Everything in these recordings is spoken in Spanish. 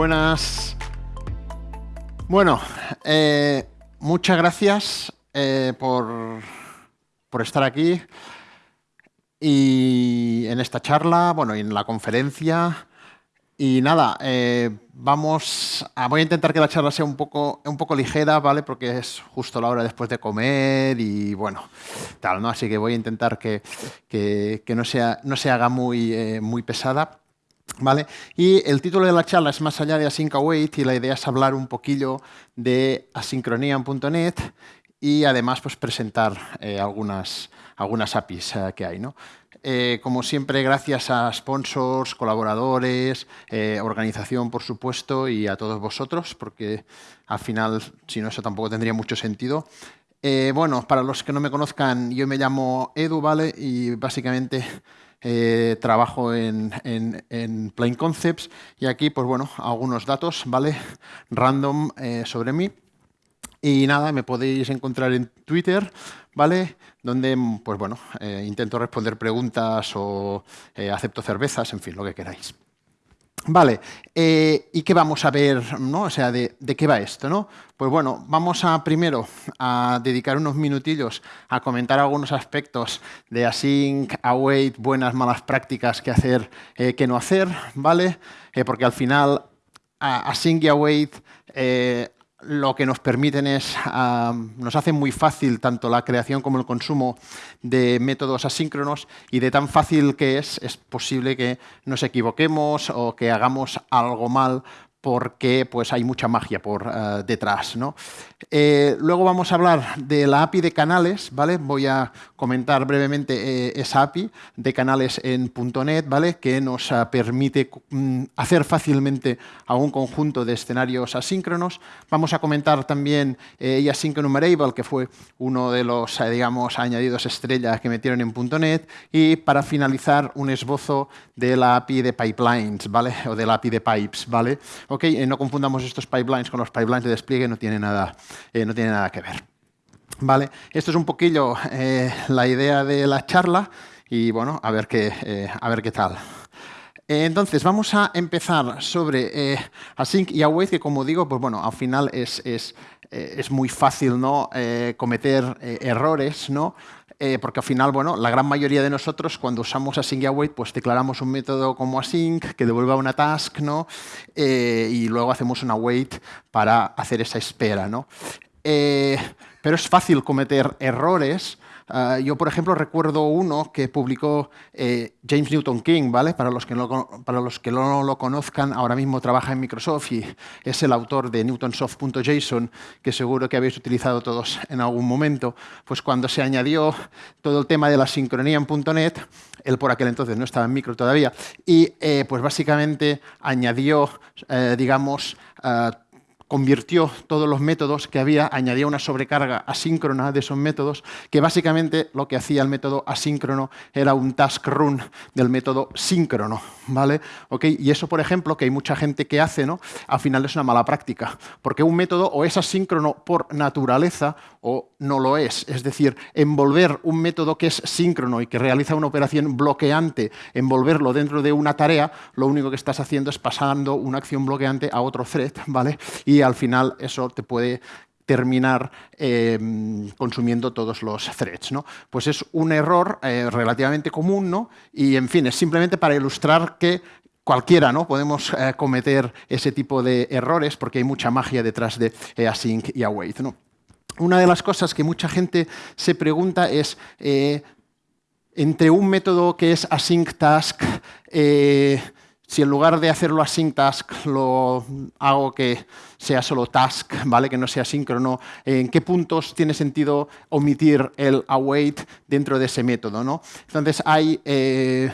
Buenas. Bueno, eh, muchas gracias eh, por, por, estar aquí y en esta charla, bueno, y en la conferencia. Y nada, eh, vamos a, voy a intentar que la charla sea un poco, un poco ligera, ¿vale? Porque es justo la hora después de comer y bueno, tal, ¿no? Así que voy a intentar que, que, que no, sea, no se haga muy, muy pesada. Y el título de la charla es más allá de Async Await y la idea es hablar un poquillo de asincronía y además pues, presentar eh, algunas, algunas APIs eh, que hay. ¿no? Eh, como siempre, gracias a sponsors, colaboradores, organización, por supuesto, y a todos vosotros, porque al final, si no, eso tampoco tendría mucho sentido. Bueno, para los que no me conozcan, yo me llamo Edu, ¿vale? Y básicamente trabajo en, en, Plain Concepts y aquí, pues bueno, algunos datos, ¿vale? Random sobre mí. Y nada, me podéis encontrar en Twitter, ¿vale? Donde, pues bueno, eh, intento responder preguntas o eh, acepto cervezas, en fin, lo que queráis. Vale, eh, ¿y qué vamos a ver? ¿no? O sea, de, qué va esto? ¿no? Pues bueno, vamos a primero a dedicar unos minutillos a comentar algunos aspectos de async, await, buenas, malas prácticas, qué hacer, qué no hacer, ¿vale? porque al final async y await lo que nos permiten es, nos hace muy fácil tanto la creación como el consumo de métodos asíncronos y de tan fácil que es, es posible que nos equivoquemos o que hagamos algo mal porque pues, hay mucha magia por uh, detrás. Eh, luego vamos a hablar de la API de canales. ¿vale? Voy a comentar brevemente eh, esa API de canales en .NET ¿vale? que nos uh, permite mm, hacer fácilmente a un conjunto de escenarios asíncronos. Vamos a comentar también eh, Async Enumerable, que fue uno de los digamos, añadidos estrellas que metieron en .NET. Y para finalizar, un esbozo de la API de pipelines ¿vale? o de la API de pipes. ¿vale? Ok, eh, no confundamos estos pipelines con los pipelines de despliegue, no tiene nada, eh, no tiene nada que ver. Vale, esto es un poquillo eh, la idea de la charla y bueno, a ver qué, a ver qué tal. Entonces, vamos a empezar sobre Async y Await, que como digo, pues bueno, al final es, es, es muy fácil ¿no? cometer errores, ¿no? Eh, porque al final, bueno, la gran mayoría de nosotros cuando usamos async y await, pues declaramos un método como async que devuelva una task, ¿no? Eh, y luego hacemos un await para hacer esa espera, ¿no? Eh, pero es fácil cometer errores Ah, yo, por ejemplo, recuerdo uno que publicó eh, James Newton King, ¿vale? Para los, que no, para los que no lo conozcan, ahora mismo trabaja en Microsoft y es el autor de newtonsoft.json, que seguro que habéis utilizado todos en algún momento. Pues cuando se añadió todo el tema de la sincronía en .NET, él por aquel entonces no estaba en micro todavía, y eh, pues básicamente añadió, eh, digamos, ah, convirtió todos los métodos que había, añadía una sobrecarga asíncrona de esos métodos, que básicamente lo que hacía el método asíncrono era un task run del método síncrono. ¿vale? ¿Okay? Y eso, por ejemplo, que hay mucha gente que hace, ¿no? al final es una mala práctica, porque un método o es asíncrono por naturaleza o no lo es. Es decir, envolver un método que es síncrono y que realiza una operación bloqueante, envolverlo dentro de una tarea, lo único que estás haciendo es pasando una acción bloqueante a otro thread, ¿vale? Y al final eso te puede terminar em, consumiendo todos los threads. ¿no? Pues es un error eh, relativamente común ¿no? y, en fin, es simplemente para ilustrar que cualquiera ¿no? podemos eh, cometer ese tipo de errores porque hay mucha magia detrás de eh, async y await. ¿no? Una de las cosas que mucha gente se pregunta es entre un método que es async task si en lugar de hacerlo async task lo hago que sea solo task, ¿vale? que no sea síncrono, ¿en qué puntos tiene sentido omitir el await dentro de ese método? ¿no? Entonces hay eh,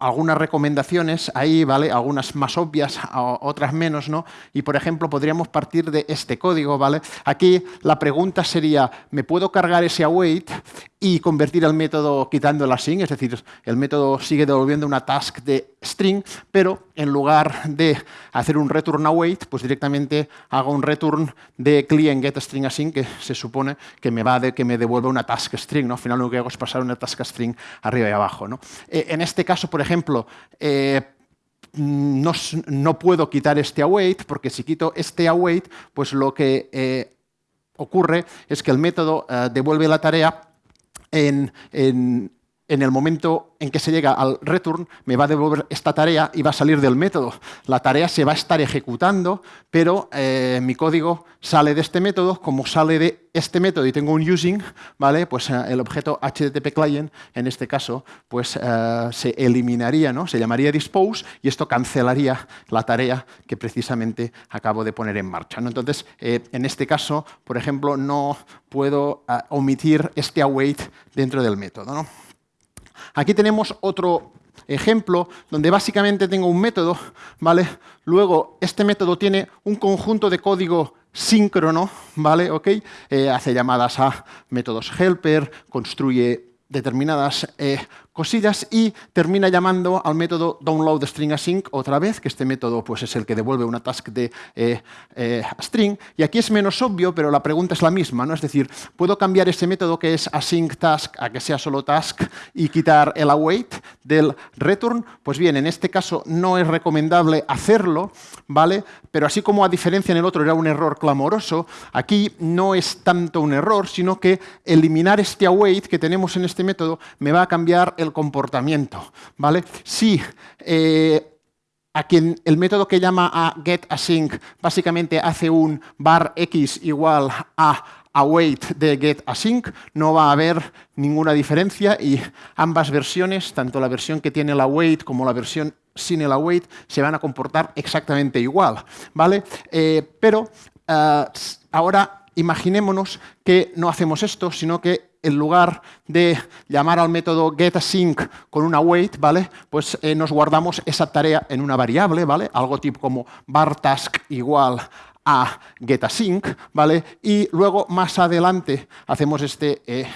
algunas recomendaciones ahí, ¿vale? Algunas más obvias, otras menos, ¿no? Y, por ejemplo, podríamos partir de este código, ¿vale? Aquí la pregunta sería, ¿me puedo cargar ese await y convertir el método quitando el async? Es decir, el método sigue devolviendo una task de string, pero en lugar de hacer un return await, pues directamente hago un return de client get string async, que se supone que me va de que me devuelve una task string, ¿no? Al final lo que hago es pasar una task string arriba y abajo, ¿no? Eh, en este caso, por ejemplo, eh, mm, no, puedo quitar este await, porque si quito este await, pues lo que eh, ocurre es que el método devuelve la tarea en, en el momento en que se llega al return, me va a devolver esta tarea y va a salir del método. La tarea se va a estar ejecutando, pero eh, mi código sale de este método. Como sale de este método y tengo un using, ¿vale? pues eh, el objeto HTTP client, en este caso, pues eh, se eliminaría, ¿no? se llamaría dispose y esto cancelaría la tarea que precisamente acabo de poner en marcha. ¿no? Entonces, en este caso, por ejemplo, no puedo omitir este await dentro del método. ¿no? Aquí tenemos otro ejemplo donde básicamente tengo un método, ¿vale? Luego, este método tiene un conjunto de código síncrono, ¿vale? ¿Ok? Eh, hace llamadas a métodos helper, construye determinadas eh, cosillas y termina llamando al método downloadStringAsync otra vez, que este método pues, es el que devuelve una task de eh, eh, string. Y aquí es menos obvio, pero la pregunta es la misma. ¿no? Es decir, ¿puedo cambiar ese método que es async task a que sea solo task y quitar el await del return? Pues bien, en este caso no es recomendable hacerlo, ¿vale? pero así como a diferencia en el otro era un error clamoroso, aquí no es tanto un error, sino que eliminar este await que tenemos en este método me va a cambiar el comportamiento. ¿vale? Si eh, a quien el método que llama a getAsync básicamente hace un bar x igual a await de getAsync, no va a haber ninguna diferencia y ambas versiones, tanto la versión que tiene el await como la versión sin el await, se van a comportar exactamente igual. ¿vale? Eh, pero eh, ahora imaginémonos que no hacemos esto, sino que en lugar de llamar al método getAsync con una await, ¿vale? Pues eh, nos guardamos esa tarea en una variable, ¿vale? Algo tipo como bartask igual a getAsync, ¿vale? Y luego más adelante hacemos este eh,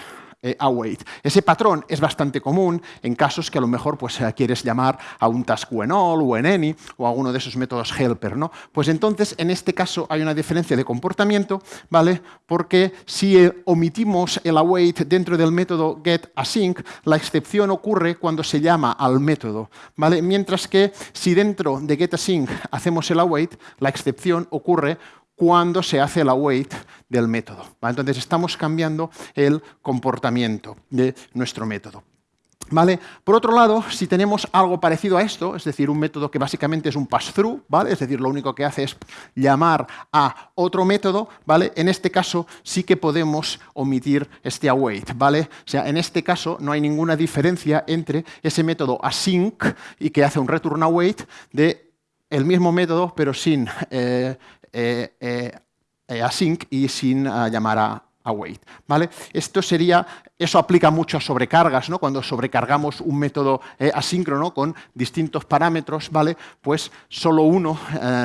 eh, await. Ese patrón es bastante común en casos que a lo mejor pues, eh, quieres llamar a un task when all o en any o a uno de esos métodos helper. ¿no? Pues entonces, en este caso hay una diferencia de comportamiento, ¿vale? porque si eh, omitimos el await dentro del método getAsync, la excepción ocurre cuando se llama al método. ¿vale? Mientras que si dentro de getAsync hacemos el await, la excepción ocurre cuando se hace el await del método. Entonces estamos cambiando el comportamiento de nuestro método. ¿Vale? Por otro lado, si tenemos algo parecido a esto, es decir, un método que básicamente es un pass-through, ¿vale? es decir, lo único que hace es llamar a otro método, ¿vale? en este caso sí que podemos omitir este await. ¿vale? O sea, en este caso no hay ninguna diferencia entre ese método async y que hace un return await de el mismo método, pero sin eh, async y sin llamar a, await. ¿vale? Esto sería, eso aplica mucho a sobrecargas, ¿no? cuando sobrecargamos un método asíncrono con distintos parámetros, ¿vale? pues solo uno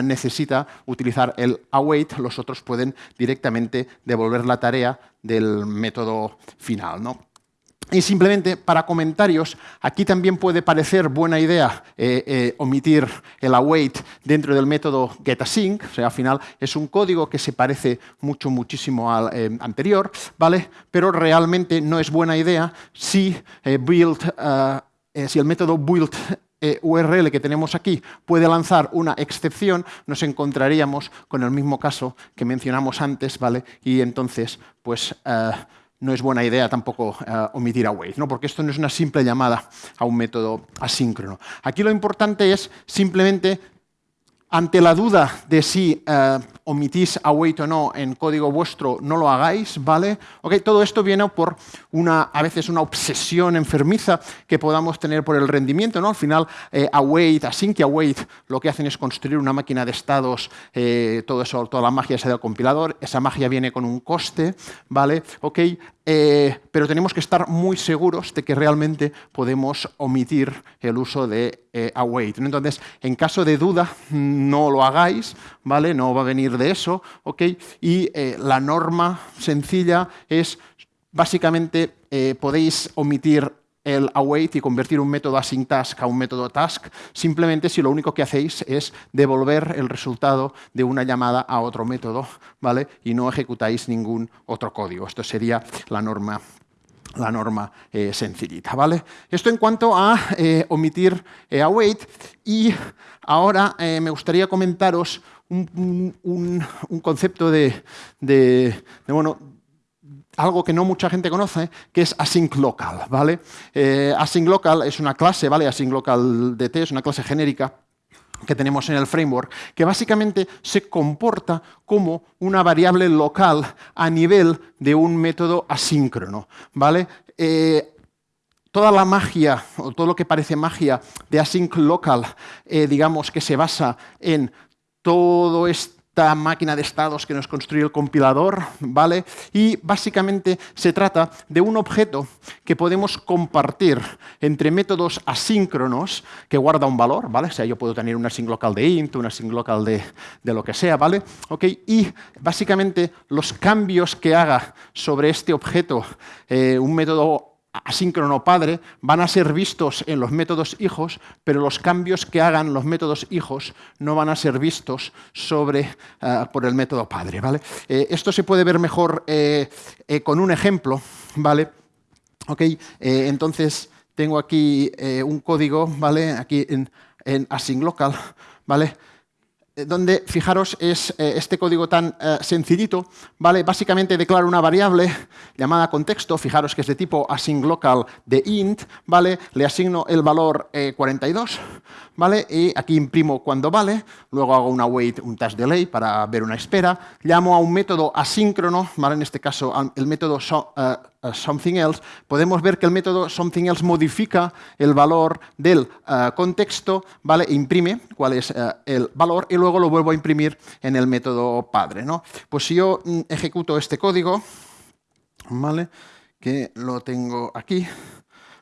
necesita utilizar el await, los otros pueden directamente devolver la tarea del método final. ¿no? Y simplemente para comentarios, aquí también puede parecer buena idea eh, eh, omitir el await dentro del método getAsync, o sea, al final es un código que se parece mucho, muchísimo al eh, anterior, ¿vale? Pero realmente no es buena idea si, build, si el método build URL que tenemos aquí puede lanzar una excepción, nos encontraríamos con el mismo caso que mencionamos antes, ¿vale? Y entonces, pues no es buena idea tampoco uh, omitir await, ¿no? porque esto no es una simple llamada a un método asíncrono. Aquí lo importante es simplemente ante la duda de si eh, omitís await o no en código vuestro, no lo hagáis, ¿vale? Okay, todo esto viene por una, a veces una obsesión enfermiza que podamos tener por el rendimiento, ¿no? Al final, eh, await, async await, lo que hacen es construir una máquina de estados, eh, todo eso, toda la magia esa del compilador, esa magia viene con un coste, ¿vale? Okay, eh, pero tenemos que estar muy seguros de que realmente podemos omitir el uso de eh, await. Entonces, en caso de duda, no lo hagáis, ¿vale? No va a venir de eso, ¿ok? Y eh, la norma sencilla es, básicamente, podéis omitir el await y convertir un método async task a un método task, simplemente si lo único que hacéis es devolver el resultado de una llamada a otro método, ¿vale? Y no ejecutáis ningún otro código. Esto sería la norma la norma eh, sencillita, ¿vale? Esto en cuanto a eh, omitir eh, await y ahora me gustaría comentaros un, concepto de, bueno, algo que no mucha gente conoce, que es async local, ¿vale? async local es una clase, ¿vale? Async local DT es una clase genérica que tenemos en el framework, que básicamente se comporta como una variable local a nivel de un método asíncrono. ¿vale? Eh, toda la magia, o todo lo que parece magia de async local, eh, digamos que se basa en todo esto esta máquina de estados que nos construye el compilador, ¿vale? Y básicamente se trata de un objeto que podemos compartir entre métodos asíncronos que guarda un valor, ¿vale? O sea, yo puedo tener una async local de int, una async local de, lo que sea, ¿vale? ¿Okay? Y básicamente los cambios que haga sobre este objeto eh, un método asíncrono padre van a ser vistos en los métodos hijos, pero los cambios que hagan los métodos hijos no van a ser vistos sobre, eh, por el método padre. ¿vale? Eh, esto se puede ver mejor eh, con un ejemplo. ¿vale? Okay, entonces, tengo aquí un código ¿vale? aquí en, en async local. ¿vale? Eh, donde, fijaros, es eh, este código tan eh, sencillito, ¿vale? Básicamente declaro una variable llamada contexto, fijaros que es de tipo async local de int, ¿vale? Le asigno el valor 42, ¿vale? Y aquí imprimo cuando vale, luego hago una wait, un task delay para ver una espera, llamo a un método asíncrono, ¿vale? En este caso, el método something else, podemos ver que el método something else modifica el valor del contexto, ¿vale? E imprime cuál es el valor y luego lo vuelvo a imprimir en el método padre. ¿no? Pues si yo mm, ejecuto este código, ¿vale? que lo tengo aquí,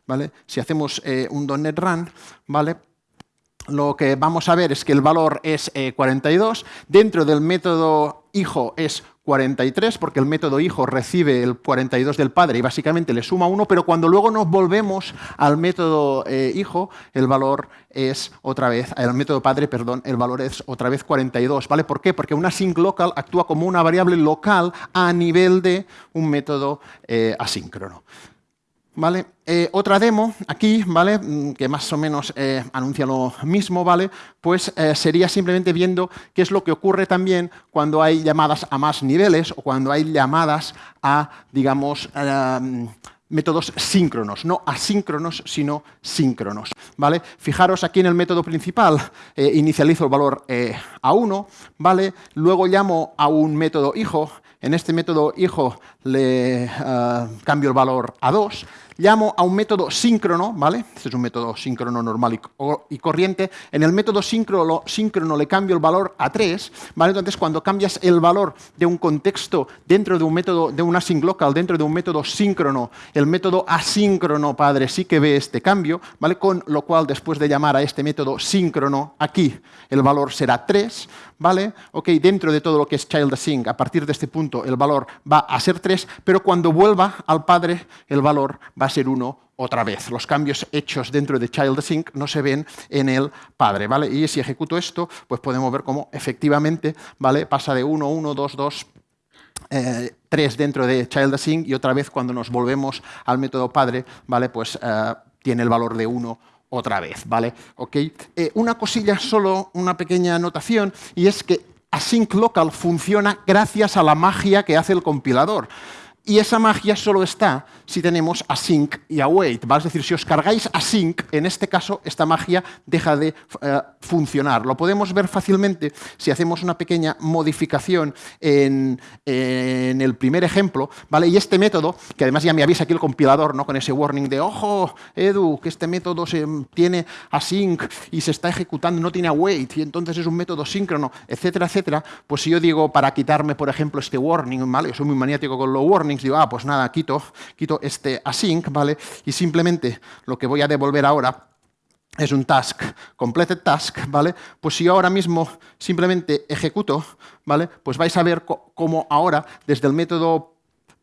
¿vale? si hacemos eh, un .NET Run, ¿vale? Lo que vamos a ver es que el valor es 42, eh, dentro del método hijo es 43, porque el método hijo recibe el 42 del padre y básicamente le suma 1, pero cuando luego nos volvemos al método eh, hijo, el valor es otra vez, el método padre, perdón, el valor es otra vez 42, ¿vale? ¿Por qué? Porque una sync local actúa como una variable local a nivel de un método eh, asíncrono. ¿Vale? Eh, otra demo aquí, ¿vale? Mm, que más o menos eh, anuncia lo mismo, ¿vale? Pues eh, sería simplemente viendo qué es lo que ocurre también cuando hay llamadas a más niveles o cuando hay llamadas a, digamos, métodos síncronos, no asíncronos, sino síncronos. Fijaros aquí en el método principal, inicializo el valor a 1, ¿vale? luego llamo a un método hijo, en este método hijo le cambio el valor a 2, llamo a un método síncrono, ¿vale? Este es un método síncrono normal y, corriente. En el método síncrono, le cambio el valor a 3, ¿vale? Entonces, cuando cambias el valor de un contexto dentro de un método, de un async local, dentro de un método síncrono, el método asíncrono, padre, sí que ve este cambio, ¿vale? Con lo cual, después de llamar a este método síncrono, aquí el valor será 3, ¿vale? Ok, dentro de todo lo que es child async, a partir de este punto el valor va a ser 3, pero cuando vuelva al padre, el valor va a 1 otra vez. Los cambios hechos dentro de child async no se ven en el padre, ¿vale? Y si ejecuto esto, pues podemos ver cómo efectivamente, ¿vale? Pasa de 1, 1, 2, 2, 3 dentro de child async y otra vez cuando nos volvemos al método padre, ¿vale? Pues eh, tiene el valor de 1 otra vez, ¿vale? Eh, una cosilla, solo una pequeña anotación, y es que async local funciona gracias a la magia que hace el compilador. Y esa magia solo está si tenemos async y await. ¿vale? Es decir, si os cargáis async, en este caso esta magia deja de eh, funcionar. Lo podemos ver fácilmente si hacemos una pequeña modificación en, el primer ejemplo. ¿vale? Y este método, que además ya me avisa aquí el compilador ¿no? con ese warning de ojo, Edu, que este método se, tiene async y se está ejecutando, no tiene await, y entonces es un método síncrono, etcétera, etcétera. Pues si yo digo para quitarme, por ejemplo, este warning, ¿vale? yo soy muy maniático con los warnings, digo, ah, pues nada, quito, quito este async, ¿vale? Y simplemente lo que voy a devolver ahora es un task, completed task, ¿vale? Pues si yo ahora mismo simplemente ejecuto, ¿vale? Pues vais a ver cómo ahora, desde el método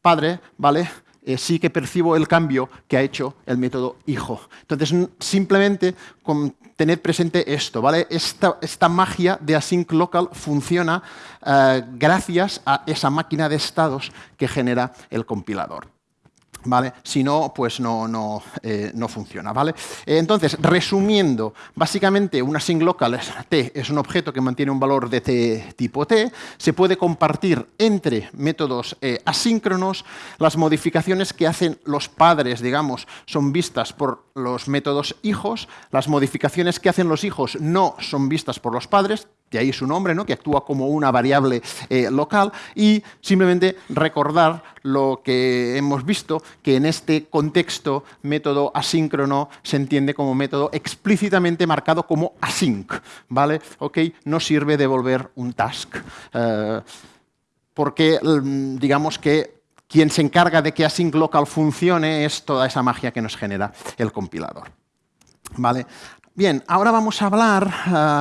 padre, ¿vale? Eh, sí que percibo el cambio que ha hecho el método hijo. Entonces, simplemente con tener presente esto, ¿vale? Esta, magia de async local funciona eh, gracias a esa máquina de estados que genera el compilador. ¿Vale? Si no, pues no, no, eh, no funciona. ¿vale? Entonces, resumiendo, básicamente una async local t es un objeto que mantiene un valor de t tipo t, se puede compartir entre métodos eh, asíncronos, las modificaciones que hacen los padres, digamos, son vistas por los métodos hijos, las modificaciones que hacen los hijos no son vistas por los padres, de ahí su nombre, ¿no? que actúa como una variable eh, local, y simplemente recordar lo que hemos visto, que en este contexto método asíncrono se entiende como método explícitamente marcado como async, ¿vale? No sirve devolver un task, eh, porque mm, digamos que quien se encarga de que async local funcione es toda esa magia que nos genera el compilador. ¿Vale? Bien, ahora vamos a hablar,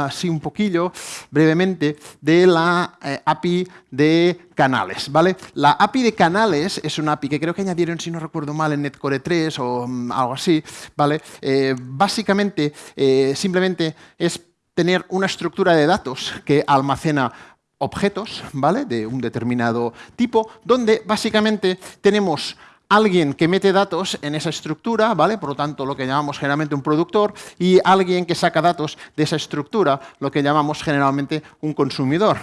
así un poquillo, brevemente, de la eh, API de canales. ¿vale? La API de canales es una API que creo que añadieron, si no recuerdo mal, en Netcore 3 o mm, algo así. ¿vale? Eh, básicamente, eh, simplemente es tener una estructura de datos que almacena objetos ¿vale? de un determinado tipo, donde básicamente tenemos alguien que mete datos en esa estructura, ¿vale? por lo tanto lo que llamamos generalmente un productor, y alguien que saca datos de esa estructura, lo que llamamos generalmente un consumidor.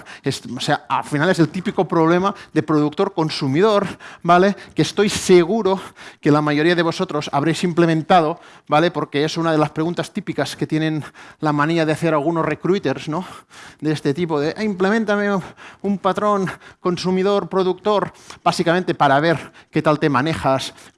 o sea, al final es el típico problema de productor-consumidor, ¿vale? que estoy seguro que la mayoría de vosotros habréis implementado, ¿vale? porque es una de las preguntas típicas que tienen la manía de hacer algunos recruiters ¿no? de este tipo, de implementame un patrón consumidor-productor, básicamente para ver qué tal te maneja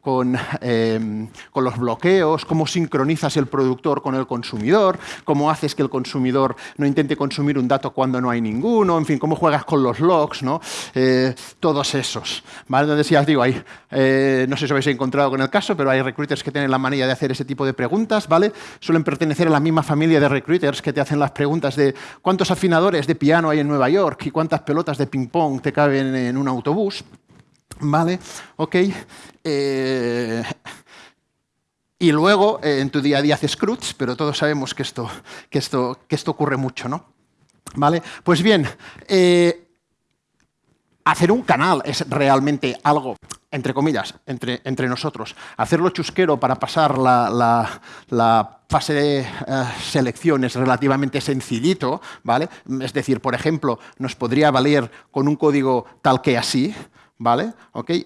con, em, con, los bloqueos, cómo sincronizas el productor con el consumidor, cómo haces que el consumidor no intente consumir un dato cuando no hay ninguno, en fin, cómo juegas con los logs, ¿no? Eh, todos esos. ¿vale? Ya os digo, eh, no sé si os habéis encontrado con el caso, pero hay recruiters que tienen la manía de hacer ese tipo de preguntas, ¿vale? Suelen pertenecer a la misma familia de recruiters que te hacen las preguntas de cuántos afinadores de piano hay en Nueva York y cuántas pelotas de ping-pong te caben en un autobús. ¿Vale? Ok. Eh, y luego eh, en tu día a día haces CRUDs, pero todos sabemos que esto, que esto, que esto ocurre mucho, ¿no? ¿Vale? Pues bien, eh, hacer un canal es realmente algo, entre comillas, entre, entre nosotros. Hacerlo chusquero para pasar la, la, fase de selección es relativamente sencillito, ¿vale? Es decir, por ejemplo, nos podría valer con un código tal que así, ¿vale?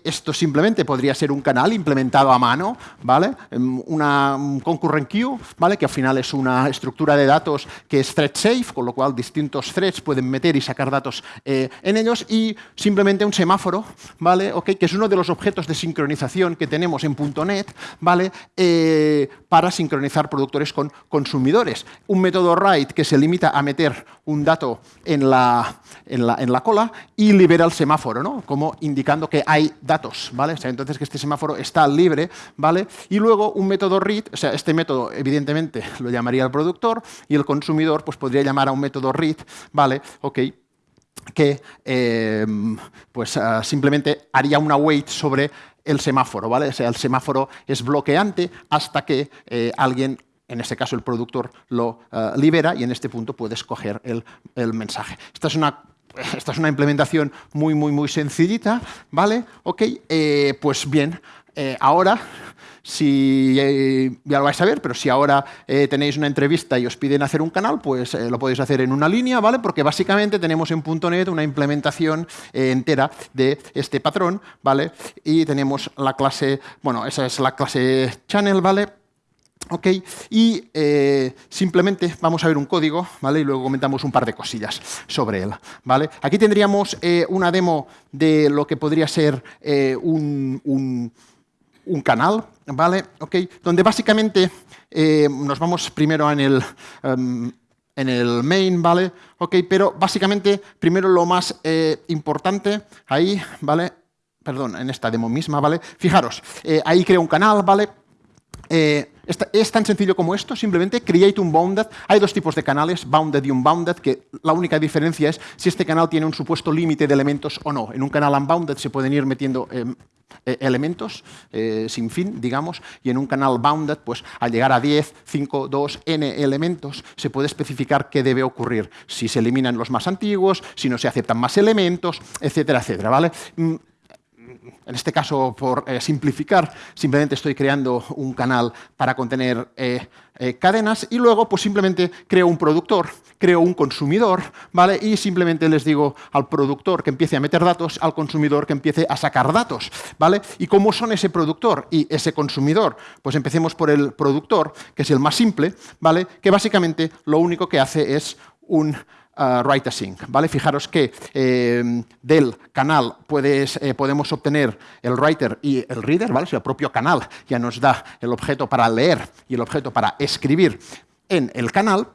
Esto simplemente podría ser un canal implementado a mano, ¿vale? Em, una un concurrent queue, ¿vale? Que al final es una estructura de datos que es thread safe, con lo cual distintos threads pueden meter y sacar datos eh, en ellos y simplemente un semáforo, ¿vale? Que es uno de los objetos de sincronización que tenemos en .NET, ¿vale? Eh, para sincronizar productores con consumidores. Un método write que se limita a meter un dato en la, en la, en la cola y libera el semáforo, ¿no? Como indicando que hay datos, ¿vale? O sea, entonces que este semáforo está libre, ¿vale? Y luego un método read, o sea, este método evidentemente lo llamaría el productor y el consumidor pues podría llamar a un método read, ¿vale? Ok, que eh, pues, ah, simplemente haría una wait sobre el semáforo, ¿vale? O sea, el semáforo es bloqueante hasta que eh, alguien en este caso el productor lo ah, libera y en este punto puedes coger el, el mensaje. Esta es una esta es una implementación muy, muy, muy sencillita, ¿vale? Ok, eh, pues bien, eh, ahora, si eh, ya lo vais a ver, pero si ahora tenéis una entrevista y os piden hacer un canal, pues lo podéis hacer en una línea, ¿vale? Porque básicamente tenemos en .NET una implementación entera de este patrón, ¿vale? Y tenemos la clase, bueno, esa es la clase channel, ¿vale? Ok, y eh, simplemente vamos a ver un código, ¿vale? Y luego comentamos un par de cosillas sobre él, ¿vale? Aquí tendríamos eh, una demo de lo que podría ser eh, un, canal, ¿vale? Ok, donde básicamente nos vamos primero en el, em, en el main, ¿vale? Ok, pero básicamente primero lo más importante ahí, ¿vale? Perdón, en esta demo misma, ¿vale? Fijaros, ahí creo un canal, ¿vale? Es tan sencillo como esto, simplemente create un bounded. Hay dos tipos de canales, bounded y unbounded, que la única diferencia es si este canal tiene un supuesto límite de elementos o no. En un canal unbounded se pueden ir metiendo em, e, elementos eh, sin fin, digamos, y en un canal bounded, pues al llegar a 10, 5, 2, n elementos, se puede especificar qué debe ocurrir. Si se eliminan los más antiguos, si no se aceptan más elementos, etcétera, etcétera. ¿vale? En este caso, por simplificar, simplemente estoy creando un canal para contener cadenas y luego pues simplemente creo un productor, creo un consumidor, ¿vale? Y simplemente les digo al productor que empiece a meter datos, al consumidor que empiece a sacar datos, ¿vale? ¿Y cómo son ese productor y ese consumidor? Pues empecemos por el productor, que es el más simple, ¿vale? Que básicamente lo único que hace es un uh, write async. ¿vale? Fijaros que eh, del canal eh, podemos obtener el writer y el reader, ¿vale? el propio canal ya nos da el objeto para leer y el objeto para escribir en el canal,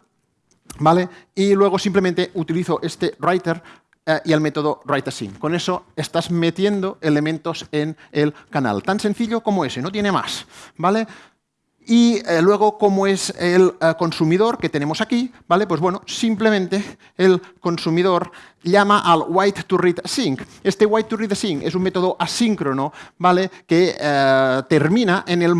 ¿vale? Y luego simplemente utilizo este writer eh, y el método writeAsync. Con eso estás metiendo elementos en el canal. Tan sencillo como ese, no tiene más. ¿vale? Y eh, luego, como es el eh, consumidor que tenemos aquí, ¿vale? Pues bueno, simplemente el consumidor llama al wait to read async. Este wait to read async es un método asíncrono, ¿vale? Que eh, termina en el,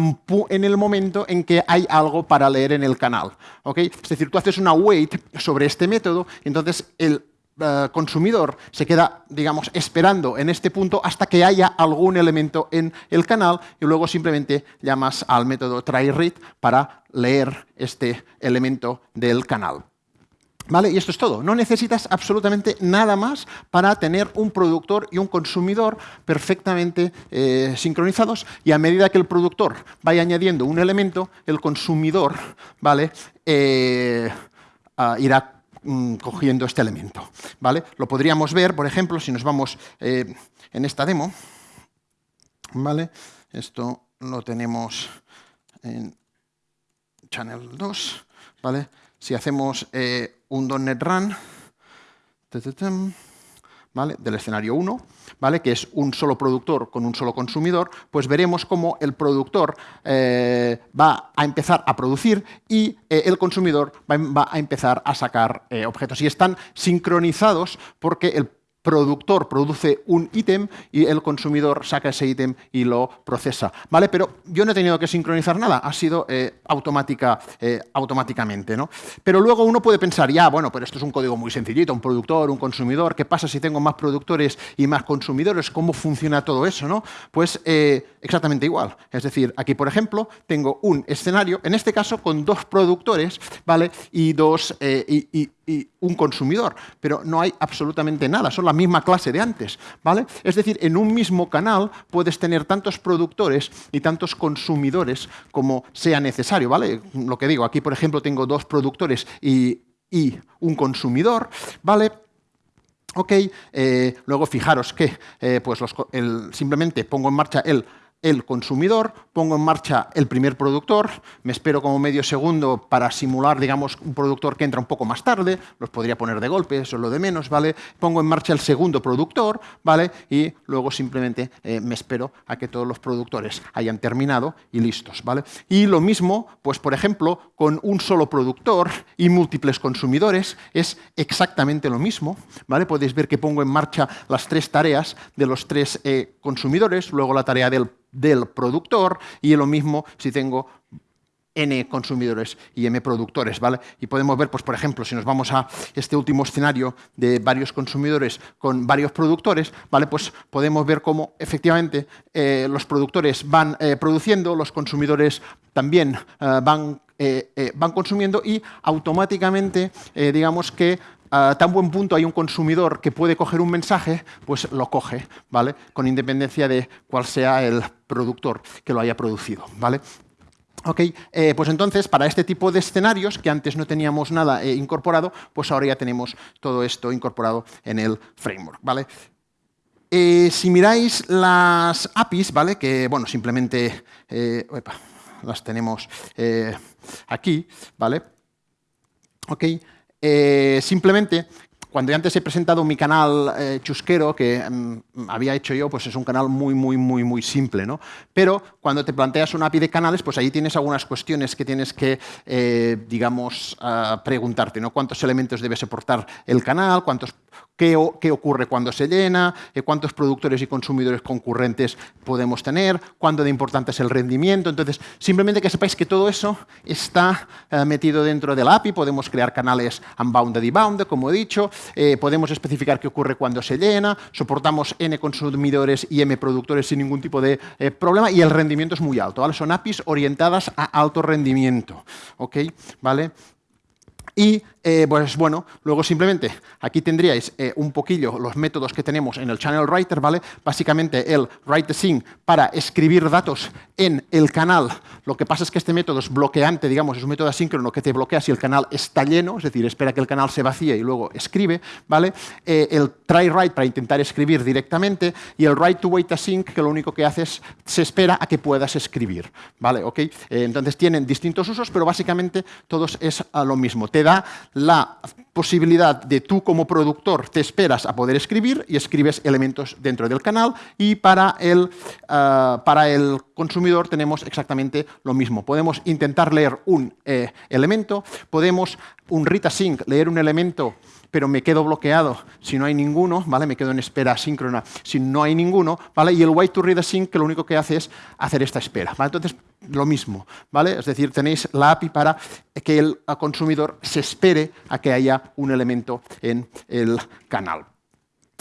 en el momento en que hay algo para leer en el canal, ¿ok? Es decir, tú haces una wait sobre este método, entonces el eh, consumidor se queda, digamos, esperando en este punto hasta que haya algún elemento en el canal y luego simplemente llamas al método tryRead para leer este elemento del canal. ¿Vale? Y esto es todo. No necesitas absolutamente nada más para tener un productor y un consumidor perfectamente eh, sincronizados y a medida que el productor vaya añadiendo un elemento, el consumidor ¿vale? Eh, ah, irá cogiendo este elemento. ¿vale? Lo podríamos ver, por ejemplo, si nos vamos eh, en esta demo. ¿vale? Esto lo tenemos en Channel 2. ¿vale? Si hacemos eh, un .NET Run, del escenario 1, ¿vale? que es un solo productor con un solo consumidor, pues veremos cómo el productor eh, va a empezar a producir y eh, el consumidor va, a empezar a sacar eh, objetos. Y están sincronizados porque el productor produce un ítem y el consumidor saca ese ítem y lo procesa. ¿vale? Pero yo no he tenido que sincronizar nada, ha sido eh, automática, eh, automáticamente. ¿no? Pero luego uno puede pensar, ya, bueno, pero esto es un código muy sencillito, un productor, un consumidor, ¿qué pasa si tengo más productores y más consumidores? ¿Cómo funciona todo eso? ¿no? Pues eh, exactamente igual. Es decir, aquí, por ejemplo, tengo un escenario, en este caso con dos productores ¿vale? y, dos, y, un consumidor, pero no hay absolutamente nada, son la misma clase de antes, ¿vale? Es decir, en un mismo canal puedes tener tantos productores y tantos consumidores como sea necesario, ¿vale? Lo que digo, aquí por ejemplo tengo dos productores y, un consumidor, ¿vale? Ok, eh, luego fijaros que eh, pues simplemente pongo en marcha el el consumidor, pongo en marcha el primer productor, me espero como medio segundo para simular, digamos, un productor que entra un poco más tarde, los podría poner de golpe, eso es lo de menos, ¿vale? Pongo en marcha el segundo productor, ¿vale? Y luego simplemente eh, me espero a que todos los productores hayan terminado y listos, ¿vale? Y lo mismo, pues por ejemplo, con un solo productor y múltiples consumidores, es exactamente lo mismo, ¿vale? Podéis ver que pongo en marcha las tres tareas de los tres eh, consumidores, luego la tarea del del productor y lo mismo si tengo n consumidores y m productores, ¿vale? Y podemos ver, pues, por ejemplo, si nos vamos a este último escenario de varios consumidores con varios productores, ¿vale? Pues podemos ver cómo efectivamente eh, los productores van eh, produciendo, los consumidores también eh, van, van consumiendo y automáticamente, digamos que a tan buen punto hay un consumidor que puede coger un mensaje, pues lo coge, ¿vale? Con independencia de cuál sea el productor que lo haya producido, ¿vale? Ok, eh, pues entonces para este tipo de escenarios, que antes no teníamos nada eh, incorporado, pues ahora ya tenemos todo esto incorporado en el framework, ¿vale? Eh, si miráis las APIs, ¿vale? Que, bueno, simplemente las tenemos aquí, ¿vale? Ok, eh, simplemente, cuando yo antes he presentado mi canal eh, chusquero que mm, había hecho yo, pues es un canal muy, muy, muy, muy simple. ¿no? Pero cuando te planteas una API de canales, pues ahí tienes algunas cuestiones que tienes que, eh, digamos, ah, preguntarte. ¿no? ¿Cuántos elementos debe soportar el canal? ¿Cuántos qué, ocurre cuando se llena, eh, cuántos productores y consumidores concurrentes podemos tener, cuándo de importante es el rendimiento. Entonces, simplemente que sepáis que todo eso está eh, metido dentro de la API. Podemos crear canales unbounded y bounded, como he dicho. Eh, podemos especificar qué ocurre cuando se llena. Soportamos N consumidores y M productores sin ningún tipo de problema. Y el rendimiento es muy alto. ¿vale? Son APIs orientadas a alto rendimiento. ¿ok? ¿Vale? Y eh, pues bueno, luego simplemente aquí tendríais eh, un poquillo los métodos que tenemos en el Channel Writer, ¿vale? Básicamente el write sync para escribir datos en el canal. Lo que pasa es que este método es bloqueante, digamos, es un método asíncrono que te bloquea si el canal está lleno, es decir, espera que el canal se vacíe y luego escribe, ¿vale? Eh, el try write para intentar escribir directamente y el write to wait async que lo único que hace es se espera a que puedas escribir, ¿vale? ¿Ok? entonces tienen distintos usos, pero básicamente todos es lo mismo. Te da la posibilidad de tú como productor te esperas a poder escribir y escribes elementos dentro del canal y para el, eh, para el consumidor tenemos exactamente lo mismo. Podemos intentar leer un eh, elemento, podemos un read async, leer un elemento pero me quedo bloqueado si no hay ninguno, ¿vale? Me quedo en espera asíncrona si no hay ninguno, ¿vale? Y el wait to read async que lo único que hace es hacer esta espera, Entonces, lo mismo, ¿vale? Es decir, tenéis la API para que el consumidor se espere a que haya un elemento en el canal.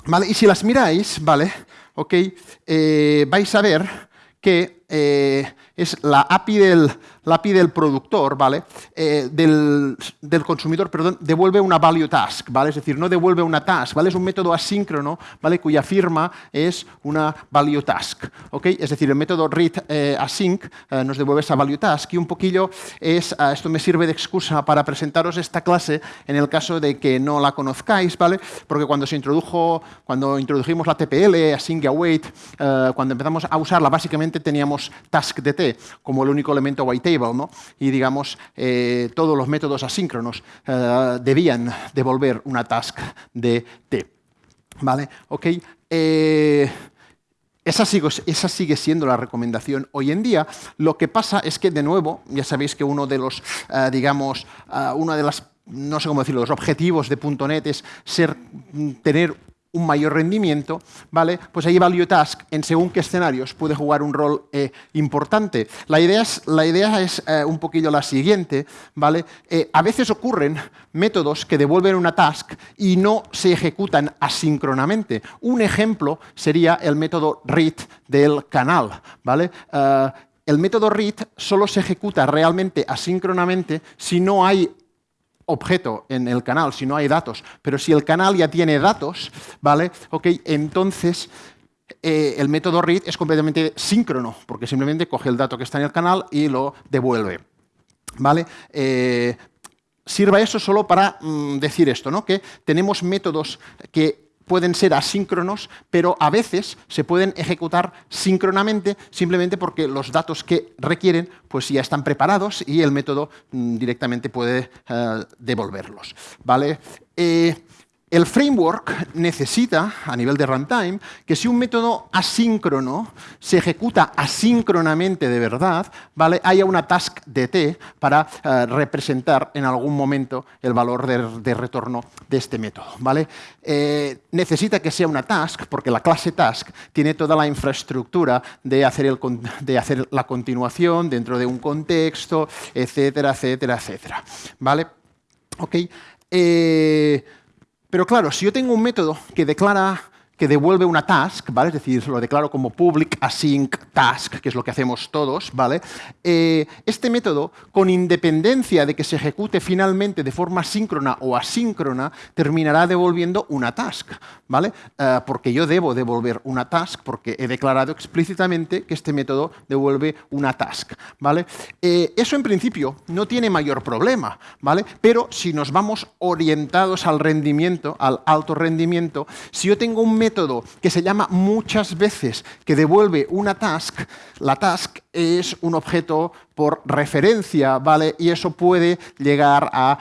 ¿Vale? Y si las miráis, ¿vale? Ok, eh, vais a ver que eh, es la API del, la API del productor, ¿vale? Eh, del, consumidor, perdón, devuelve una value task, ¿vale? Es decir, no devuelve una task, ¿vale? Es un método asíncrono, ¿vale? Cuya firma es una value task, ¿ok? Es decir, el método read eh, async eh, nos devuelve esa value task y un poquillo es, esto me sirve de excusa para presentaros esta clase en el caso de que no la conozcáis, ¿vale? Porque cuando se introdujo, cuando introdujimos la TPL, async await, cuando empezamos a usarla, básicamente teníamos task dt como el único elemento white y digamos, eh, todos los métodos asíncronos eh, debían devolver una task de T. ¿Vale? ¿Ok? Eh, esa sigue, esa sigue, siendo la recomendación hoy en día. Lo que pasa es que, de nuevo, ya sabéis que uno de los, digamos, una de las, no sé cómo decirlo, los objetivos de .NET es ser, tener un mayor rendimiento, ¿vale? Pues ahí Value Task, en según qué escenarios, puede jugar un rol eh, importante. La idea es, la idea es eh, un poquillo la siguiente, ¿vale? Eh, a veces ocurren métodos que devuelven una task y no se ejecutan asíncronamente. Un ejemplo sería el método read del canal, ¿vale? el método read solo se ejecuta realmente asíncronamente si no hay objeto en el canal, si no hay datos. Pero si el canal ya tiene datos, ¿vale? Ok, entonces eh, el método read es completamente síncrono, porque simplemente coge el dato que está en el canal y lo devuelve. ¿Vale? Eh, sirva eso solo para mm, decir esto, ¿no? que tenemos métodos que pueden ser asíncronos, pero a veces se pueden ejecutar síncronamente simplemente porque los datos que requieren pues ya están preparados y el método mm, directamente puede eh, devolverlos. ¿vale? Eh, el framework necesita, a nivel de runtime, que si un método asíncrono se ejecuta asíncronamente de verdad, ¿vale? haya una task dt para eh, representar en algún momento el valor de, retorno de este método. ¿vale? Eh, necesita que sea una task, porque la clase task tiene toda la infraestructura de hacer, el, de hacer la continuación dentro de un contexto, etcétera, etcétera, etcétera. ¿Vale? Ok. Eh, pero claro, si yo tengo un método que declara que devuelve una task, ¿vale? Es decir, lo declaro como public async task, que es lo que hacemos todos, ¿vale? Eh, este método, con independencia de que se ejecute finalmente de forma síncrona o asíncrona, terminará devolviendo una task, ¿vale? Eh, porque yo debo devolver una task porque he declarado explícitamente que este método devuelve una task, ¿vale? Eh, eso en principio no tiene mayor problema, ¿vale? Pero si nos vamos orientados al rendimiento, al alto rendimiento, si yo tengo un método método que se llama muchas veces que devuelve una task, la task es un objeto por referencia, ¿vale? Y eso puede llegar a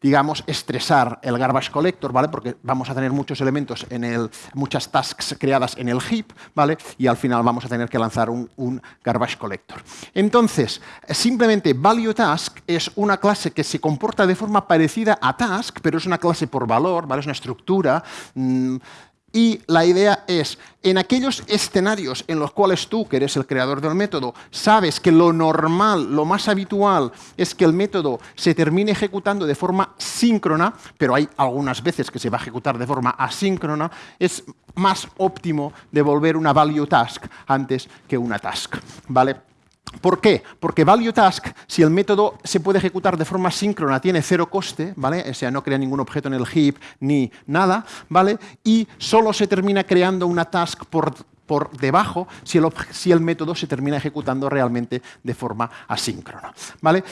digamos, estresar el garbage collector, ¿vale? Porque vamos a tener muchos elementos en el, muchas tasks creadas en el heap, ¿vale? Y al final vamos a tener que lanzar un, garbage collector. Entonces, simplemente value task es una clase que se comporta de forma parecida a task, pero es una clase por valor, ¿vale? Es una estructura. Mmm, y la idea es, en aquellos escenarios en los cuales tú, que eres el creador del método, sabes que lo normal, lo más habitual, es que el método se termine ejecutando de forma síncrona, pero hay algunas veces que se va a ejecutar de forma asíncrona, es más óptimo devolver una value task antes que una task. ¿vale? ¿Por qué? Porque value task, si el método se puede ejecutar de forma síncrona, tiene cero coste, ¿vale? O sea, no crea ningún objeto en el heap ni nada, ¿vale? Y solo se termina creando una task por, por debajo si el, si el método se termina ejecutando realmente de forma asíncrona, ¿vale?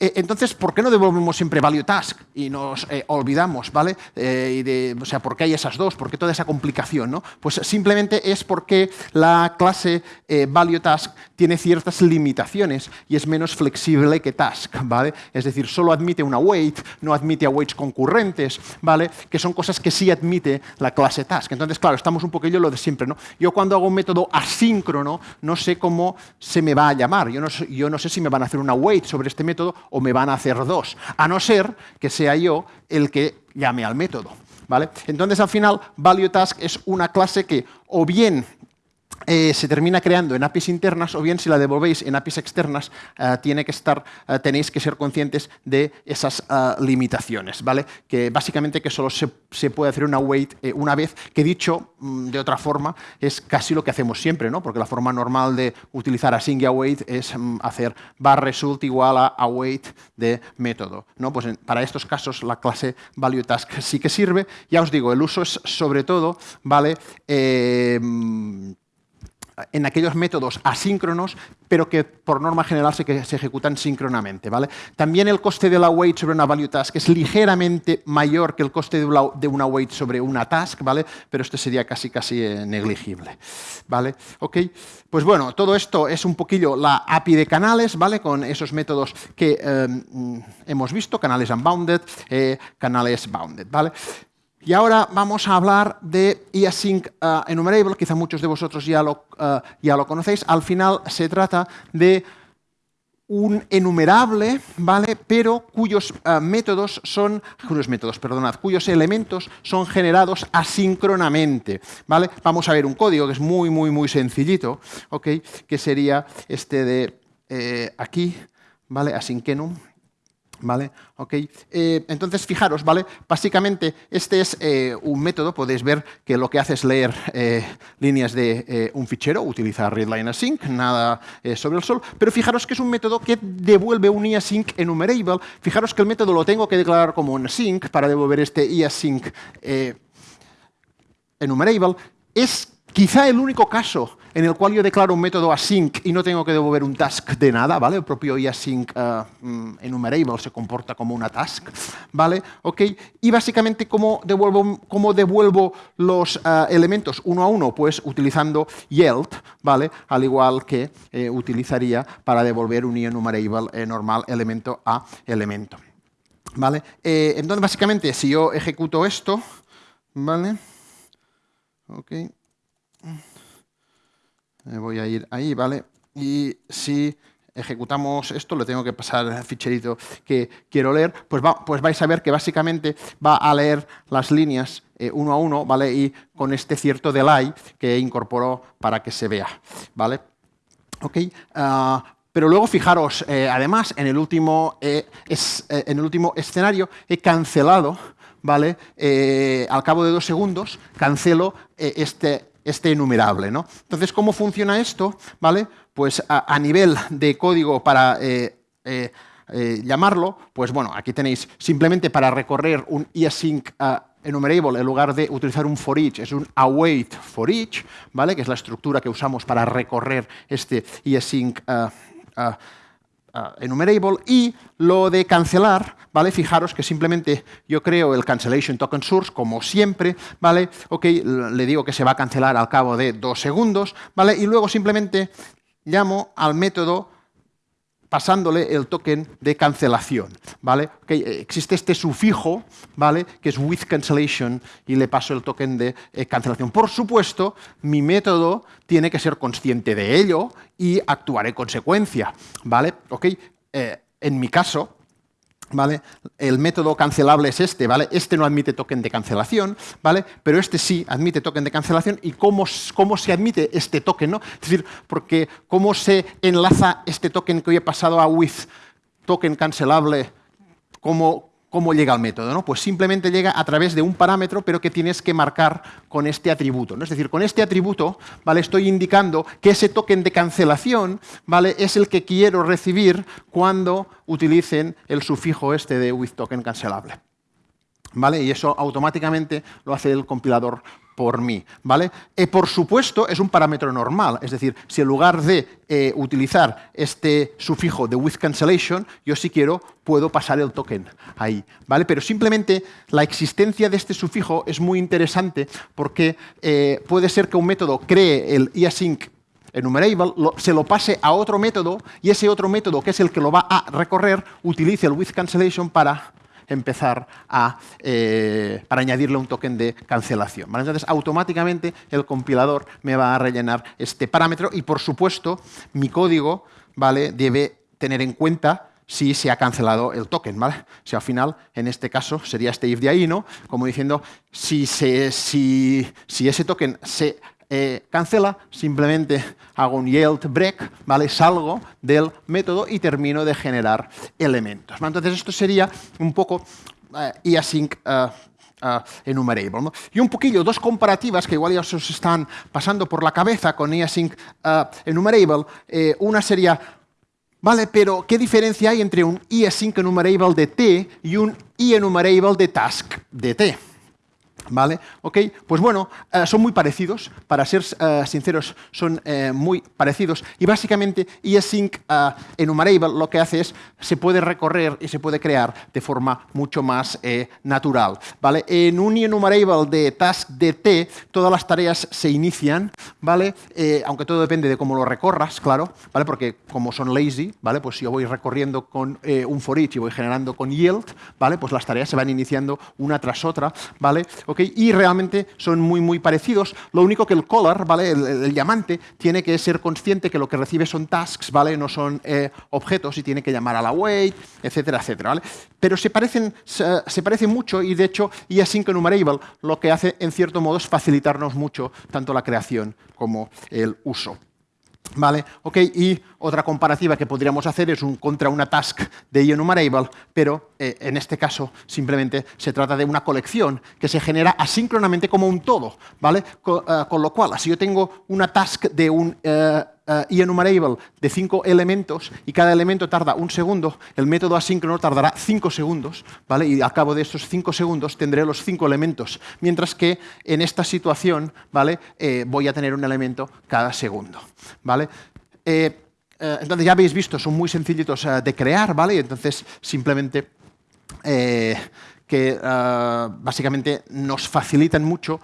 Eh, entonces, ¿por qué no devolvemos siempre value task y nos eh, olvidamos, ¿vale? Eh, o sea, ¿por qué hay esas dos? ¿Por qué toda esa complicación? ¿no? Pues simplemente es porque la clase value task tiene ciertas limitaciones y es menos flexible que task, ¿vale? Es decir, solo admite una wait, no admite awaits concurrentes, ¿vale? Que son cosas que sí admite la clase task. Entonces, claro, estamos un poquillo lo de siempre, ¿no? Yo cuando hago un método asíncrono no sé cómo se me va a llamar. Yo no, yo no sé si me van a hacer una wait sobre este método o me van a hacer dos, a no ser que sea yo el que llame al método. ¿vale? Entonces, al final, ValueTask es una clase que o bien eh, se termina creando en APIs internas o bien si la devolvéis en APIs externas eh, tiene que estar, eh, tenéis que ser conscientes de esas limitaciones, ¿vale? Que básicamente que solo se, puede hacer una wait una vez, que dicho mm, de otra forma es casi lo que hacemos siempre, ¿no? Porque la forma normal de utilizar async y await es mm, hacer bar result igual a await de método, ¿no? Pues para estos casos la clase value task sí que sirve. Ya os digo, el uso es sobre todo, ¿vale? Mm, en aquellos métodos asíncronos, pero que por norma general se, se ejecutan síncronamente. ¿vale? También el coste de la wait sobre una value task es ligeramente mayor que el coste de una, de wait sobre una task, ¿vale? pero este sería casi, casi eh, negligible. ¿vale? Okay. Pues bueno, todo esto es un poquillo la API de canales, ¿vale? con esos métodos que eh, hemos visto, canales unbounded, eh, canales bounded. ¿vale? Y ahora vamos a hablar de eAsync uh, enumerable, quizá muchos de vosotros ya lo, uh, ya lo conocéis. Al final se trata de un enumerable, ¿vale? Pero cuyos uh, métodos son, cuyos métodos, perdonad, cuyos elementos son generados asíncronamente, ¿vale? Vamos a ver un código que es muy, muy, muy sencillito, ¿ok? Que sería este de eh, aquí, ¿vale? Asyncenum, ¿Vale? Okay. Eh, entonces, fijaros, ¿vale? Básicamente, este es eh, un método, podéis ver que lo que hace es leer eh, líneas de un fichero, utiliza readline async, nada sobre el sol, pero fijaros que es un método que devuelve un easync enumerable. Fijaros que el método lo tengo que declarar como un async para devolver este easync enumerable. Es quizá el único caso en el cual yo declaro un método async y no tengo que devolver un task de nada, ¿vale? El propio async uh, enumerable se comporta como una task, ¿vale? ¿Ok? Y básicamente, ¿cómo devuelvo, los uh, elementos uno a uno? Pues utilizando yield, ¿vale? Al igual que eh, utilizaría para devolver un enumerable eh, normal elemento a elemento. ¿Vale? Eh, entonces, básicamente, si yo ejecuto esto, ¿vale? Ok voy a ir ahí, ¿vale? Y si ejecutamos esto, le tengo que pasar el ficherito que quiero leer, pues, pues vais a ver que básicamente va a leer las líneas eh, uno a uno, ¿vale? Y con este cierto delay que incorporó para que se vea, ¿vale? ¿Ok? Ah, pero luego fijaros, eh, además, en el, último, eh, en el último escenario he cancelado, ¿vale? al cabo de dos segundos, cancelo este este enumerable. ¿no? Entonces, ¿cómo funciona esto? ¿Vale? Pues a, nivel de código para eh, eh, eh, llamarlo, pues bueno, aquí tenéis simplemente para recorrer un easync enumerable, en lugar de utilizar un for each, es un await for each, ¿vale? que es la estructura que usamos para recorrer este easync enumerable. Y lo de cancelar, ¿vale? Fijaros que simplemente yo creo el cancellation token source, como siempre, ¿vale? Ok, le digo que se va a cancelar al cabo de dos segundos, ¿vale? Y luego simplemente llamo al método pasándole el token de cancelación, ¿vale? existe este sufijo, ¿vale? Que es with cancellation y le paso el token de eh, cancelación. Por supuesto, mi método tiene que ser consciente de ello y actuar en consecuencia, ¿vale? Eh, en mi caso, ¿Vale? El método cancelable es este, ¿vale? Este no admite token de cancelación, ¿vale? Pero este sí admite token de cancelación. ¿Y cómo, cómo se admite este token, no? Es decir, porque cómo se enlaza este token que hoy he pasado a with token cancelable, cómo, ¿Cómo llega al método? ¿no? Pues simplemente llega a través de un parámetro, pero que tienes que marcar con este atributo. ¿no? Es decir, con este atributo ¿vale? estoy indicando que ese token de cancelación ¿vale? es el que quiero recibir cuando utilicen el sufijo este de with token cancelable. ¿Vale? Y eso automáticamente lo hace el compilador por mí. ¿vale? Eh, por supuesto, es un parámetro normal, es decir, si en lugar de eh, utilizar este sufijo de with cancellation, yo si quiero puedo pasar el token ahí. ¿vale? Pero simplemente la existencia de este sufijo es muy interesante porque eh, puede ser que un método cree el easync enumerable, se lo pase a otro método y ese otro método, que es el que lo va a recorrer, utilice el with cancellation para empezar a, eh, para añadirle un token de cancelación. Entonces, automáticamente el compilador me va a rellenar este parámetro y, por supuesto, mi código ¿vale? debe tener en cuenta si se ha cancelado el token. ¿vale? Si al final, en este caso, sería este if de ahí, ¿no? como diciendo, si, se, si, si ese token se eh, cancela, simplemente hago un yield break, ¿vale? salgo del método y termino de generar elementos. Entonces esto sería un poco uh, async uh, enumerable. Y un poquillo, dos comparativas que igual ya os están pasando por la cabeza con easync enumerable. una sería, vale, pero ¿qué diferencia hay entre un easync enumerable de t y un enumerable de task de t? ¿Vale? ¿Ok? Pues bueno, eh, son muy parecidos, para ser eh, sinceros, son eh, muy parecidos. Y básicamente ESync enumerable lo que hace es, se puede recorrer y se puede crear de forma mucho más natural. ¿Vale? En un enumerable de task dt, todas las tareas se inician, ¿vale? aunque todo depende de cómo lo recorras, claro, ¿vale? porque como son lazy, ¿vale? pues si yo voy recorriendo con un for each y voy generando con yield, ¿vale? pues las tareas se van iniciando una tras otra, ¿vale? Y realmente son muy, muy parecidos. Lo único que el color, ¿vale? El, diamante, tiene que ser consciente que lo que recibe son tasks, ¿vale? no son eh, objetos y tiene que llamar a la wait, etcétera, etcétera. ¿vale? Pero se parecen, se, parecen mucho y de hecho async enumerable lo que hace en cierto modo es facilitarnos mucho tanto la creación como el uso. ¿Vale? Ok, y otra comparativa que podríamos hacer es un, contra una task de enumerable, pero eh, en este caso simplemente se trata de una colección que se genera asíncronamente como un todo, ¿vale? Eh, con, lo cual, si yo tengo una task de un uh, enumerable de cinco elementos y cada elemento tarda un segundo, el método asíncrono tardará cinco segundos, ¿vale? Y al cabo de esos cinco segundos tendré los cinco elementos, mientras que en esta situación, ¿vale? voy a tener un elemento cada segundo, ¿vale? Eh, entonces ya habéis visto, son muy sencillitos eh, de crear, ¿vale? Entonces simplemente eh, que básicamente nos facilitan mucho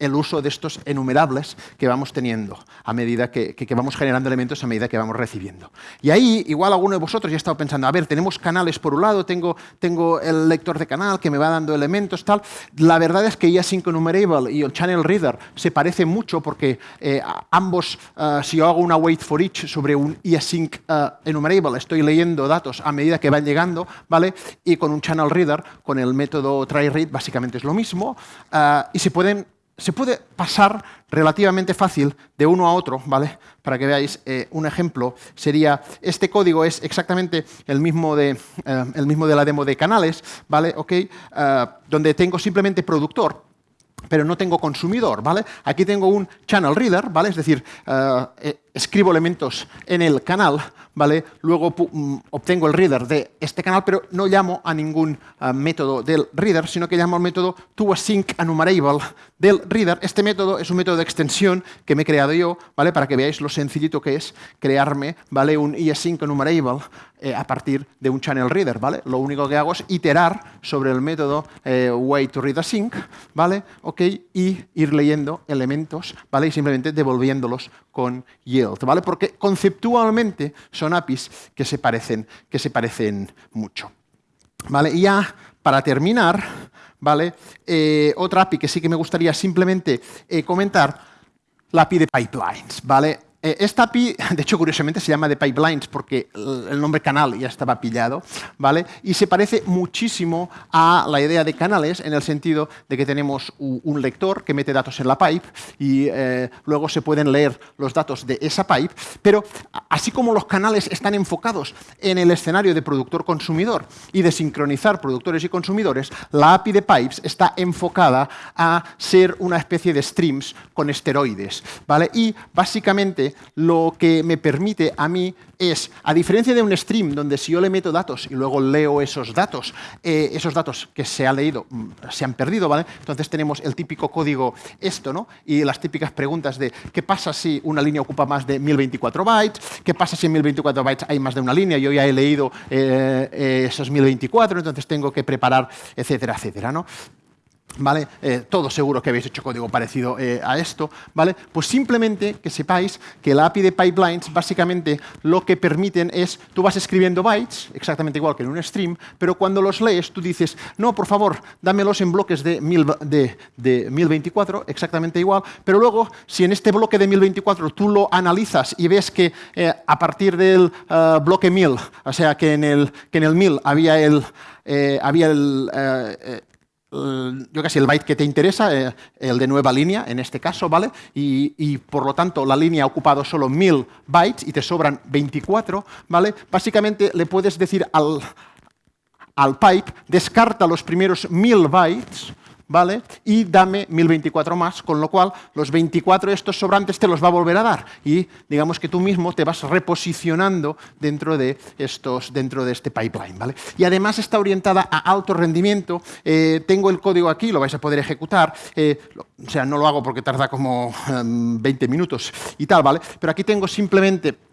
el uso de estos enumerables que vamos teniendo a medida que, vamos generando elementos a medida que vamos recibiendo. Y ahí, igual alguno de vosotros ya ha estado pensando, a ver, tenemos canales por un lado, tengo, tengo el lector de canal que me va dando elementos, tal. La verdad es que easync enumerable y el channel reader se parecen mucho porque eh, ambos, eh, si yo hago una wait for each sobre un easync uh, enumerable, estoy leyendo datos a medida que van llegando, ¿vale? Y con un channel reader, con el método tryRead, básicamente es lo mismo, y se pueden se puede pasar relativamente fácil de uno a otro, ¿vale? Para que veáis eh, un ejemplo, sería, este código es exactamente el mismo de, eh, el mismo de la demo de canales, ¿vale? Okay, eh, donde tengo simplemente productor, pero no tengo consumidor, ¿vale? Aquí tengo un channel reader, ¿vale? Es decir, eh, eh, escribo elementos en el canal, ¿vale? Luego mm, obtengo el reader de este canal, pero no llamo a ningún eh, método del reader, sino que llamo al método toAsync enumerable del reader. Este método es un método de extensión que me he creado yo, ¿vale? Para que veáis lo sencillito que es crearme, ¿vale? Un easync enumerable eh, a partir de un channel reader, ¿vale? Lo único que hago es iterar sobre el método eh, wait to read async, ¿vale? Ok, y ir leyendo elementos, ¿vale? Y simplemente devolviéndolos con yield, ¿vale? Porque conceptualmente son APIs que se parecen, que se parecen mucho. ¿Vale? Y ya para terminar, ¿vale? Eh, otra API que sí que me gustaría simplemente comentar, la API de pipelines, ¿vale? Eh, esta API, de hecho, curiosamente se llama de pipelines porque el nombre canal ya estaba pillado, ¿vale? Y se parece muchísimo a la idea de canales en el sentido de que tenemos un lector que mete datos en la pipe y eh, luego se pueden leer los datos de esa pipe, pero así como los canales están enfocados en el escenario de productor-consumidor y de sincronizar productores y consumidores, la API de pipes está enfocada a ser una especie de streams con esteroides, ¿vale? Y básicamente lo que me permite a mí es, a diferencia de un stream, donde si yo le meto datos y luego leo esos datos, eh, esos datos que se han leído mm, se han perdido, ¿vale? Entonces tenemos el típico código esto, ¿no? Y las típicas preguntas de qué pasa si una línea ocupa más de 1024 bytes, qué pasa si en 1024 bytes hay más de una línea, yo ya he leído eh, eh, esos 1024, entonces tengo que preparar, etcétera, etcétera, ¿no? ¿Vale? Eh, todos seguro que habéis hecho código parecido eh, a esto, ¿vale? Pues simplemente que sepáis que la API de pipelines básicamente lo que permiten es, tú vas escribiendo bytes, exactamente igual que en un stream, pero cuando los lees tú dices, no, por favor, dámelos en bloques de, mil, de, de 1024, exactamente igual, pero luego, si en este bloque de 1024 tú lo analizas y ves que eh, a partir del bloque 1000, o sea, que en el, que en el 1000 había el, había el yo casi el byte que te interesa, eh, el de nueva línea en este caso, ¿vale? Y, por lo tanto la línea ha ocupado solo 1000 bytes y te sobran 24, ¿vale? Básicamente le puedes decir al, al pipe, descarta los primeros 1000 bytes, ¿vale? Y dame 1024 más, con lo cual los 24 estos sobrantes te los va a volver a dar. Y digamos que tú mismo te vas reposicionando dentro de, estos, dentro de este pipeline, ¿vale? Y además está orientada a alto rendimiento. Eh, tengo el código aquí, lo vais a poder ejecutar. Eh, o sea, no lo hago porque tarda como 20 em, minutos y tal, ¿vale? Pero aquí tengo simplemente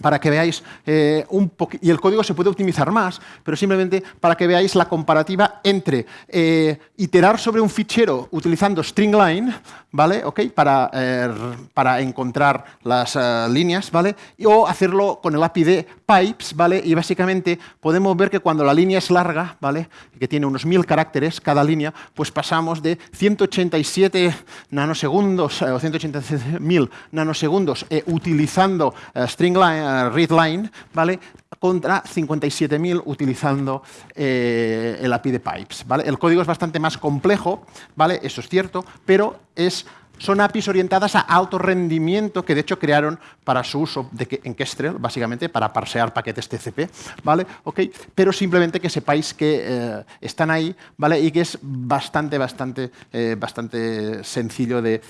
para que veáis eh, un poquito, y el código se puede optimizar más, pero simplemente para que veáis la comparativa entre eh, iterar sobre un fichero utilizando stringline, ¿vale? Okay, para, eh, para encontrar las líneas, ¿vale? o hacerlo con el API de pipes, ¿vale? Y básicamente podemos ver que cuando la línea es larga, ¿vale? Que tiene unos mil caracteres cada línea, pues pasamos de 187 nanosegundos o 187.000 nanosegundos utilizando stringline readline, ¿vale? contra 57.000 utilizando eh, el API de pipes. ¿vale? El código es bastante más complejo, ¿vale? eso es cierto, pero es, son APIs orientadas a alto rendimiento que de hecho crearon para su uso de, en Kestrel, básicamente, para parsear paquetes TCP, ¿vale? Okay, pero simplemente que sepáis que eh, están ahí ¿vale? y que es bastante, bastante, eh, bastante sencillo de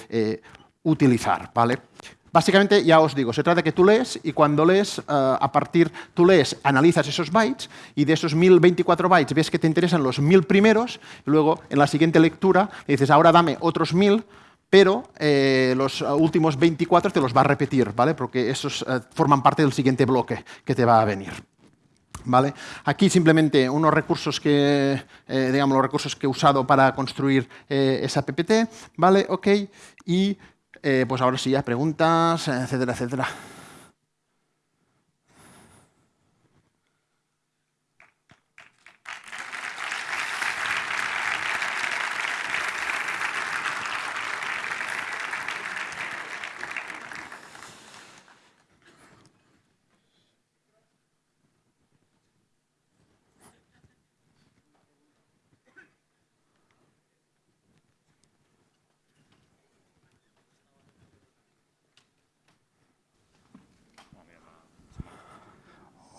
utilizar. ¿vale? Básicamente, ya os digo, se trata de que tú lees y cuando lees, eh, a partir, tú lees, analizas esos bytes y de esos 1024 bytes ves que te interesan los 1000 primeros y luego en la siguiente lectura dices, ahora dame otros 1000 pero eh, los últimos 24 te los va a repetir, ¿vale? Porque esos eh, forman parte del siguiente bloque que te va a venir. ¿Vale? Aquí simplemente unos recursos que, digamos, los recursos que he usado para construir esa PPT, ¿vale? Ok, y eh, pues ahora sí, ya preguntas, etcétera, etcétera.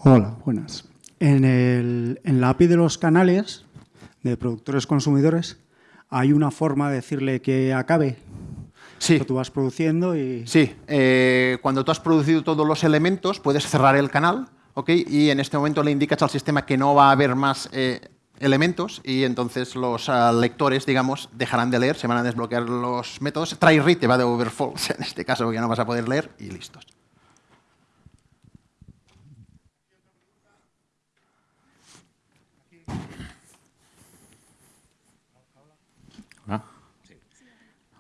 Hola, buenas. En, la API de los canales de productores consumidores hay una forma de decirle que acabe. Sí. Que tú vas produciendo y... Sí. Eh, cuando tú has producido todos los elementos, puedes cerrar el canal, ¿ok? Y en este momento le indicas al sistema que no va a haber más eh, elementos y entonces los ah, lectores, digamos, dejarán de leer, se van a desbloquear los métodos. Try read te va de overfalls en este caso, porque no vas a poder leer y listos.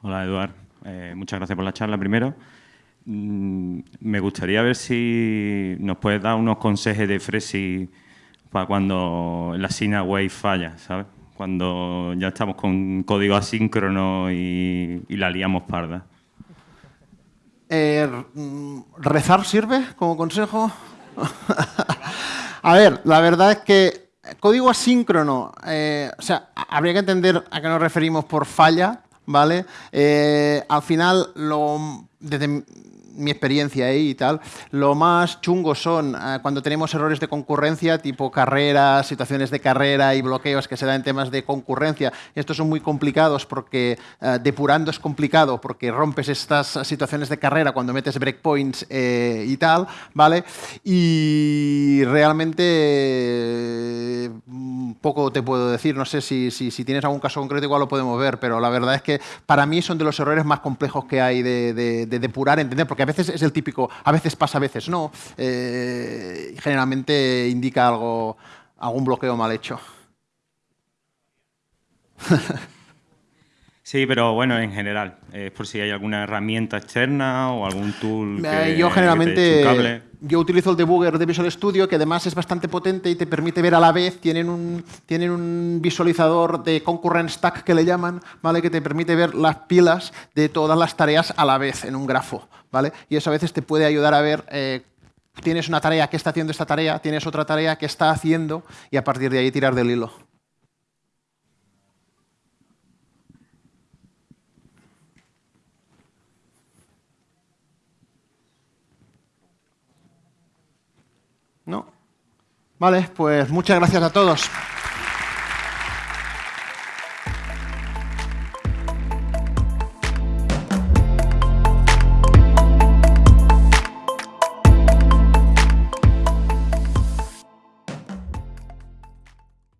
Hola, Eduard. Eh, muchas gracias por la charla primero. Mm, me gustaría ver si nos puedes dar unos consejos de Fresi para cuando la Sina Wave falla, ¿sabes? Cuando ya estamos con código asíncrono y, la liamos parda. Eh, ¿Rezar sirve como consejo? a ver, la verdad es que código asíncrono, eh, o sea, habría que entender a qué nos referimos por falla, ¿vale? Eh, al final, lo, desde mi experiencia ahí y tal, lo más chungo son eh, cuando tenemos errores de concurrencia, tipo carreras, situaciones de carrera y bloqueos que se dan en temas de concurrencia. Estos son muy complicados porque eh, depurando es complicado porque rompes estas situaciones de carrera cuando metes breakpoints eh, y tal, ¿vale? Y realmente poco te puedo decir, no sé si, si, tienes algún caso concreto igual lo podemos ver, pero la verdad es que para mí son de los errores más complejos que hay de, de depurar, entender, porque a veces es el típico, a veces pasa, a veces no, eh, generalmente indica algo, algún bloqueo mal hecho. Sí, pero bueno, en general, es por si hay alguna herramienta externa o algún tool eh, Yo generalmente, yo utilizo el debugger de Visual Studio, que además es bastante potente y te permite ver a la vez, tienen un, tienen un visualizador de concurrent stack que le llaman, ¿vale? que te permite ver las pilas de todas las tareas a la vez en un grafo. Y eso a veces te puede ayudar a ver... Eh, tienes una tarea que está haciendo esta tarea, tienes otra tarea que está haciendo y a partir de ahí tirar del hilo. ¿No? Vale, pues muchas gracias a todos.